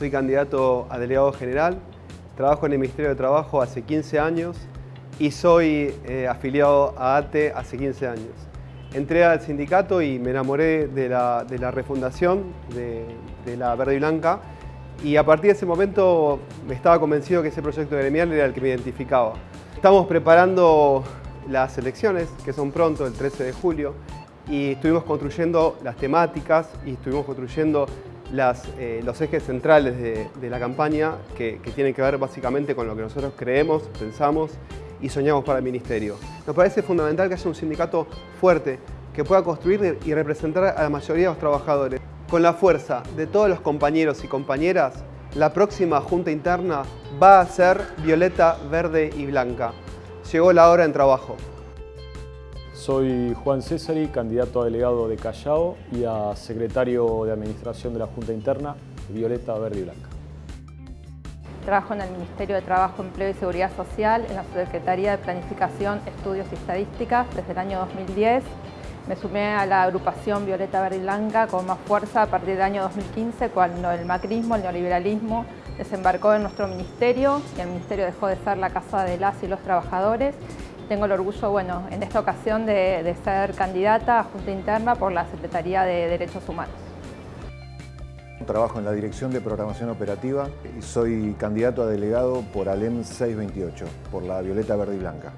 soy candidato a delegado general, trabajo en el Ministerio de Trabajo hace 15 años y soy eh, afiliado a ATE hace 15 años. Entré al sindicato y me enamoré de la, refundación de, de, la Verde y Blanca y a partir de ese momento me estaba convencido que ese proyecto gremial era el que me identificaba. Estamos preparando las elecciones, que son pronto, el 13 de julio, y estuvimos construyendo las temáticas y estuvimos construyendo eh, los ejes centrales de, la campaña que, tienen que ver básicamente con lo que nosotros creemos, pensamos y soñamos para el Ministerio. Nos parece fundamental que haya un sindicato fuerte que pueda construir y representar a la mayoría de los trabajadores. Con la fuerza de todos los compañeros y compañeras, la próxima Junta Interna va a ser violeta, verde y blanca. Llegó la hora en trabajo. Soy Juan Césari, candidato a delegado de Callao y a secretario de Administración de la Junta Interna, Violeta Verde y Blanca. Trabajo en el Ministerio de Trabajo, Empleo y Seguridad Social, en la Secretaría de Planificación, Estudios y Estadísticas desde el año 2010. Me sumé a la agrupación Violeta Verde y Blanca con más fuerza a partir del año 2015, cuando el macrismo, el neoliberalismo, desembarcó en nuestro ministerio y el ministerio dejó de ser la casa de las y los trabajadores tengo el orgullo, bueno, en esta ocasión de, ser candidata a Junta Interna por la Secretaría de Derechos Humanos. Trabajo en la Dirección de Programación Operativa y soy candidato a delegado por ALEM 628, por la Violeta Verde y Blanca.